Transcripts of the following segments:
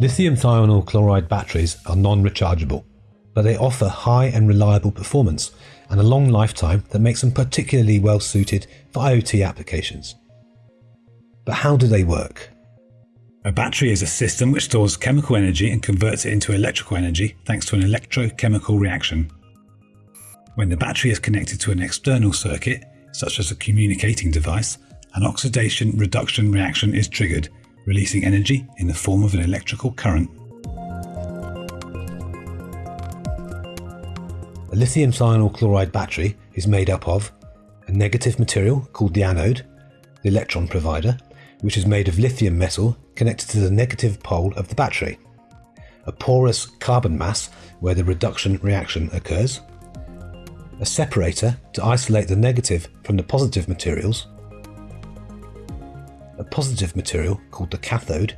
Lithium thionyl chloride batteries are non-rechargeable, but they offer high and reliable performance and a long lifetime that makes them particularly well suited for IoT applications. But how do they work? A battery is a system which stores chemical energy and converts it into electrical energy thanks to an electrochemical reaction. When the battery is connected to an external circuit, such as a communicating device, an oxidation reduction reaction is triggered, releasing energy in the form of an electrical current. A lithium thionyl chloride battery is made up of a negative material called the anode, the electron provider, which is made of lithium metal connected to the negative pole of the battery, a porous carbon mass where the reduction reaction occurs, a separator to isolate the negative from the positive materials, positive material called the cathode,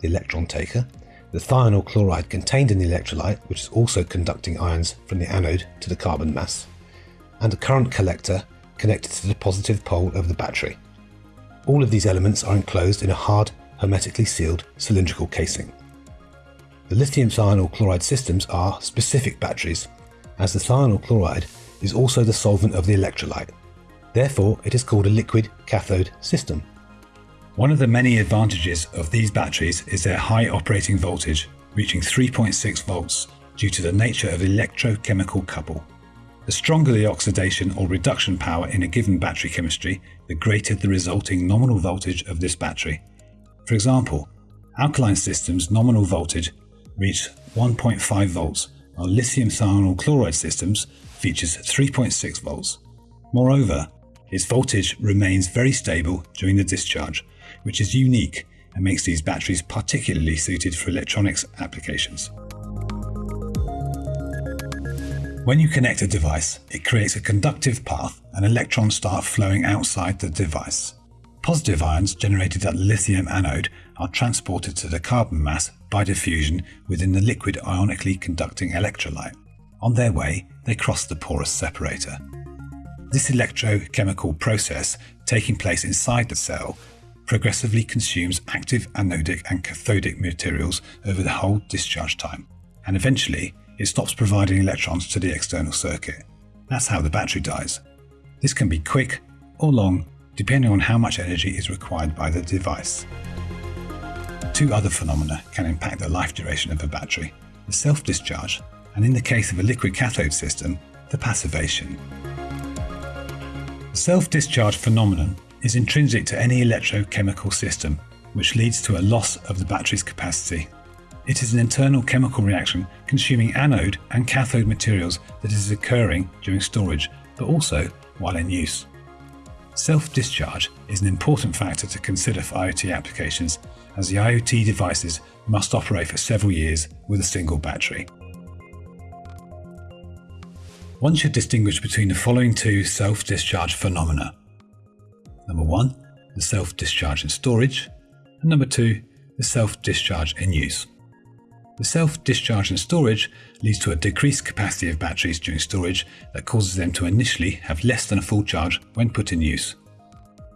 the electron taker, the thionyl chloride contained in the electrolyte, which is also conducting ions from the anode to the carbon mass, and a current collector connected to the positive pole of the battery. All of these elements are enclosed in a hard, hermetically sealed cylindrical casing. The lithium thionyl chloride systems are specific batteries, as the thionyl chloride is also the solvent of the electrolyte. Therefore, it is called a liquid cathode system. One of the many advantages of these batteries is their high operating voltage, reaching 3.6 volts due to the nature of the electrochemical couple. The stronger the oxidation or reduction power in a given battery chemistry, the greater the resulting nominal voltage of this battery. For example, alkaline systems' nominal voltage reach 1.5 volts, while lithium thionyl chloride systems features 3.6 volts. Moreover, its voltage remains very stable during the discharge, which is unique and makes these batteries particularly suited for electronics applications. When you connect a device, it creates a conductive path and electrons start flowing outside the device. Positive ions generated at the lithium anode are transported to the carbon mass by diffusion within the liquid ionically conducting electrolyte. On their way, they cross the porous separator. This electrochemical process taking place inside the cell progressively consumes active anodic and cathodic materials over the whole discharge time, and eventually it stops providing electrons to the external circuit. That's how the battery dies. This can be quick or long, depending on how much energy is required by the device. Two other phenomena can impact the life duration of a battery the self discharge, and in the case of a liquid cathode system, the passivation. The self discharge phenomenon is intrinsic to any electrochemical system, which leads to a loss of the battery's capacity. It is an internal chemical reaction consuming anode and cathode materials that is occurring during storage, but also while in use. Self-discharge is an important factor to consider for IoT applications, as the IoT devices must operate for several years with a single battery. One should distinguish between the following two self-discharge phenomena. Number one, the self-discharge in storage, and number two, the self-discharge in use. The self-discharge in storage leads to a decreased capacity of batteries during storage that causes them to initially have less than a full charge when put in use.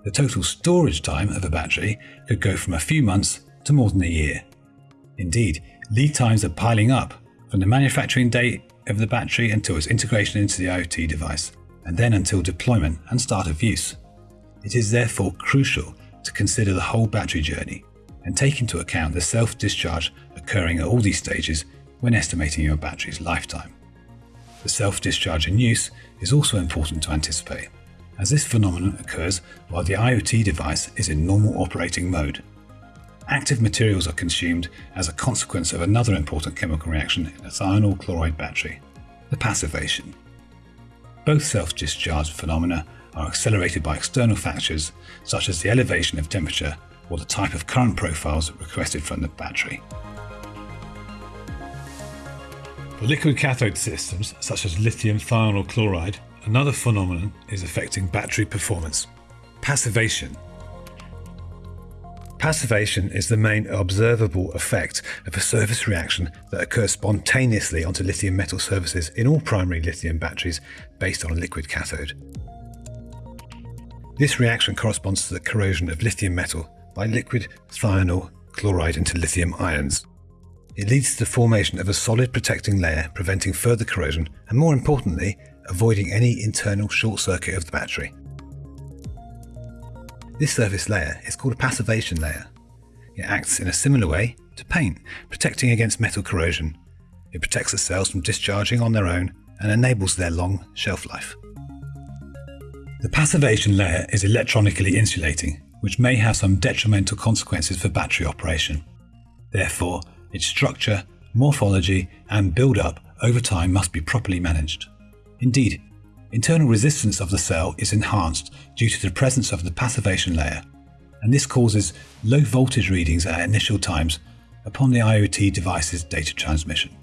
The total storage time of a battery could go from a few months to more than a year. Indeed, lead times are piling up from the manufacturing date of the battery until its integration into the IoT device, and then until deployment and start of use. It is therefore crucial to consider the whole battery journey and take into account the self-discharge occurring at all these stages when estimating your battery's lifetime. The self-discharge in use is also important to anticipate, as this phenomenon occurs while the IoT device is in normal operating mode. Active materials are consumed as a consequence of another important chemical reaction in a thionyl chloride battery, the passivation. Both self-discharge phenomena are accelerated by external factors such as the elevation of temperature or the type of current profiles requested from the battery. For liquid cathode systems such as lithium thionyl chloride, another phenomenon is affecting battery performance passivation. Passivation is the main observable effect of a surface reaction that occurs spontaneously onto lithium metal surfaces in all primary lithium batteries based on a liquid cathode. This reaction corresponds to the corrosion of lithium metal by liquid thionyl chloride into lithium ions. It leads to the formation of a solid protecting layer preventing further corrosion and, more importantly, avoiding any internal short circuit of the battery. This surface layer is called a passivation layer. It acts in a similar way to paint, protecting against metal corrosion. It protects the cells from discharging on their own and enables their long shelf life. The passivation layer is electronically insulating, which may have some detrimental consequences for battery operation. Therefore, its structure, morphology, and build-up over time must be properly managed. Indeed, internal resistance of the cell is enhanced due to the presence of the passivation layer, and this causes low voltage readings at initial times upon the IoT device's data transmission.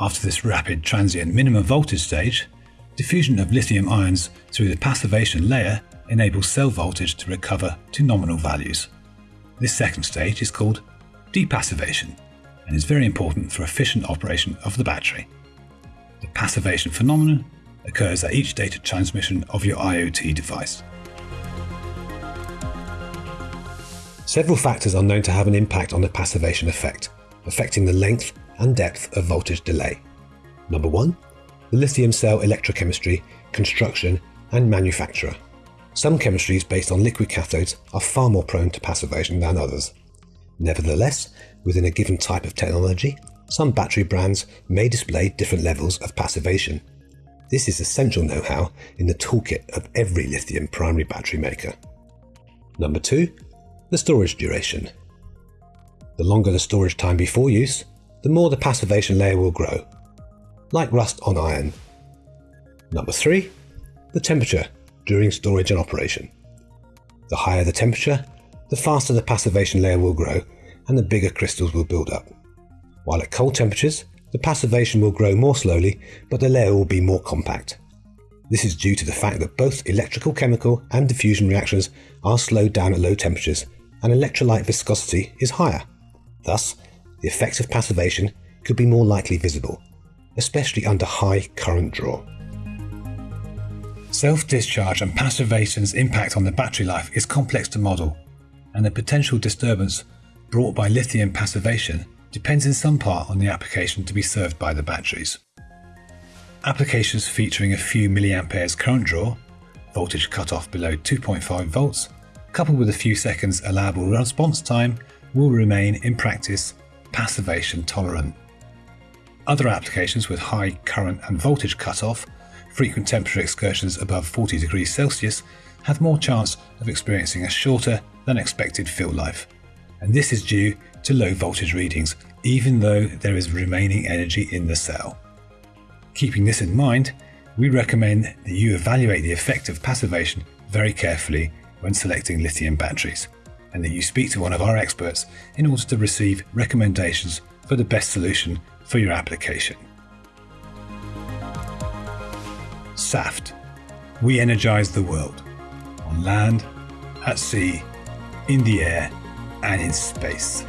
After this rapid transient minimum voltage stage, diffusion of lithium ions through the passivation layer enables cell voltage to recover to nominal values. This second stage is called depassivation and is very important for efficient operation of the battery. The passivation phenomenon occurs at each data transmission of your IoT device. Several factors are known to have an impact on the passivation effect, affecting the length and depth of voltage delay. Number one, the lithium cell electrochemistry, construction, and manufacturer. Some chemistries based on liquid cathodes are far more prone to passivation than others. Nevertheless, within a given type of technology, some battery brands may display different levels of passivation. This is essential know-how in the toolkit of every lithium primary battery maker. Number 2. The storage duration. The longer the storage time before use, the more the passivation layer will grow, like rust on iron. Number 3. The temperature during storage and operation. The higher the temperature, the faster the passivation layer will grow and the bigger crystals will build up. While at cold temperatures, the passivation will grow more slowly, but the layer will be more compact. This is due to the fact that both electrical chemical and diffusion reactions are slowed down at low temperatures and electrolyte viscosity is higher. Thus, the effects of passivation could be more likely visible, especially under high current draw. Self-discharge and passivation's impact on the battery life is complex to model, and the potential disturbance brought by lithium passivation depends in some part on the application to be served by the batteries. Applications featuring a few milliamperes current draw, voltage cutoff below 2.5 volts, coupled with a few seconds allowable response time, will remain in practice passivation tolerant. Other applications with high current and voltage cutoff, frequent temperature excursions above 40 degrees Celsius, have more chance of experiencing a shorter than expected fill life and this is due to low voltage readings, even though there is remaining energy in the cell. Keeping this in mind, we recommend that you evaluate the effect of passivation very carefully when selecting lithium batteries, and that you speak to one of our experts in order to receive recommendations for the best solution for your application. SAFT. We energize the world. On land, at sea, in the air, and in space.